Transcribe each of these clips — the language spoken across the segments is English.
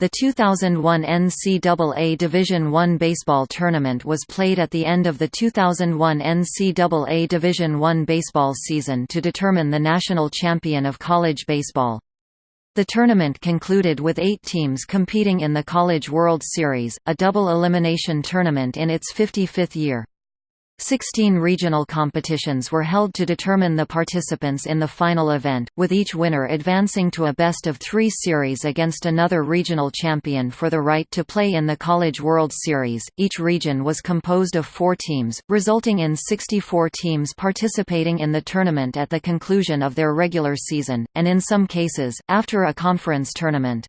The 2001 NCAA Division I baseball tournament was played at the end of the 2001 NCAA Division I baseball season to determine the national champion of college baseball. The tournament concluded with eight teams competing in the College World Series, a double elimination tournament in its 55th year. Sixteen regional competitions were held to determine the participants in the final event, with each winner advancing to a best-of-three series against another regional champion for the right to play in the College World Series. Each region was composed of four teams, resulting in 64 teams participating in the tournament at the conclusion of their regular season, and in some cases, after a conference tournament.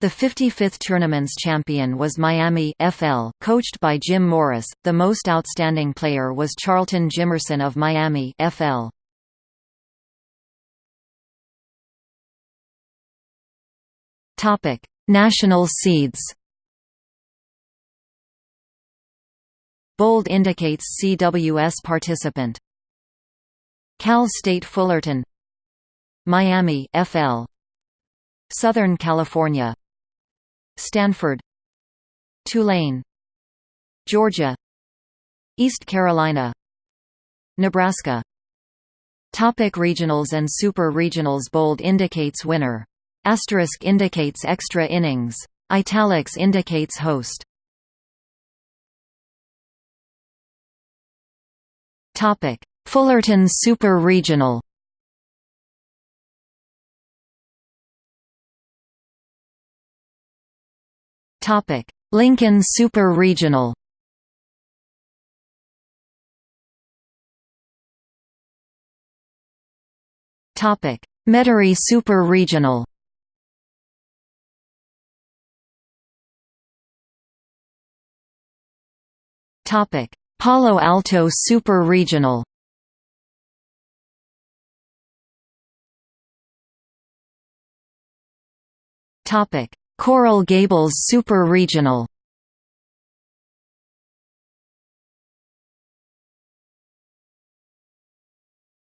The 55th tournament's champion was Miami FL, coached by Jim Morris. The most outstanding player was Charlton Jimerson of Miami FL. Topic: National seeds. Bold indicates CWS participant. Cal State Fullerton Miami FL Southern California Stanford Tulane Georgia East Carolina Nebraska Topic regionals and super regionals Bold indicates winner. Asterisk indicates extra innings. Italics indicates host. Topic: Fullerton Super Regional. Topic: Lincoln Super Regional. Topic: Metairie Super Regional. Topic: Palo Alto Super Regional. Topic: Coral Gables Super Regional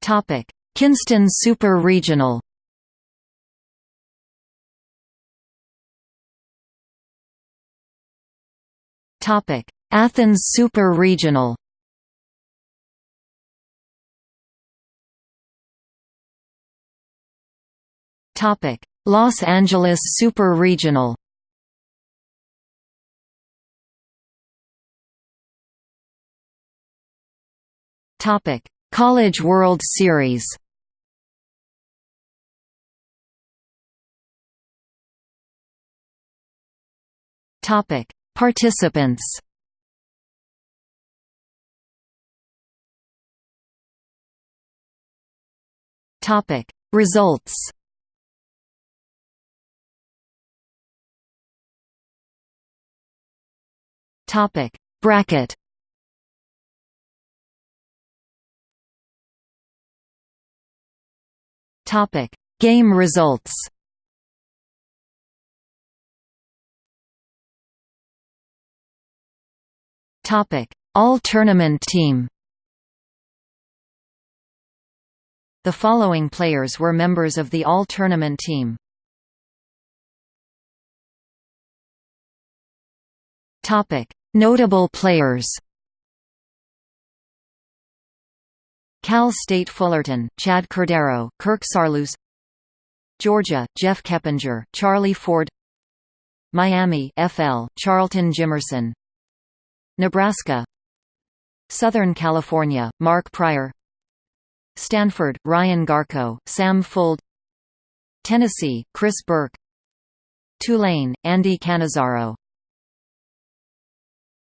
Topic: Kinston Super Regional. Topic: Athens Super Regional. Topic: Los Angeles Super Regional Topic: College World Series. Topic: Participants. Topic: Results. Topic. Bracket. Topic. Game results. Topic. All Tournament team. The following players were members of the All Tournament team. Topic Notable players. Cal State Fullerton, Chad Cordero, Kirk Saarloos Georgia, Jeff Keppinger, Charlie Ford Miami FL, Charlton Jimerson Nebraska Southern California, Mark Prior Stanford, Ryan Garko, Sam Fuld Tennessee, Chris Burke Tulane, Andy Cannizaro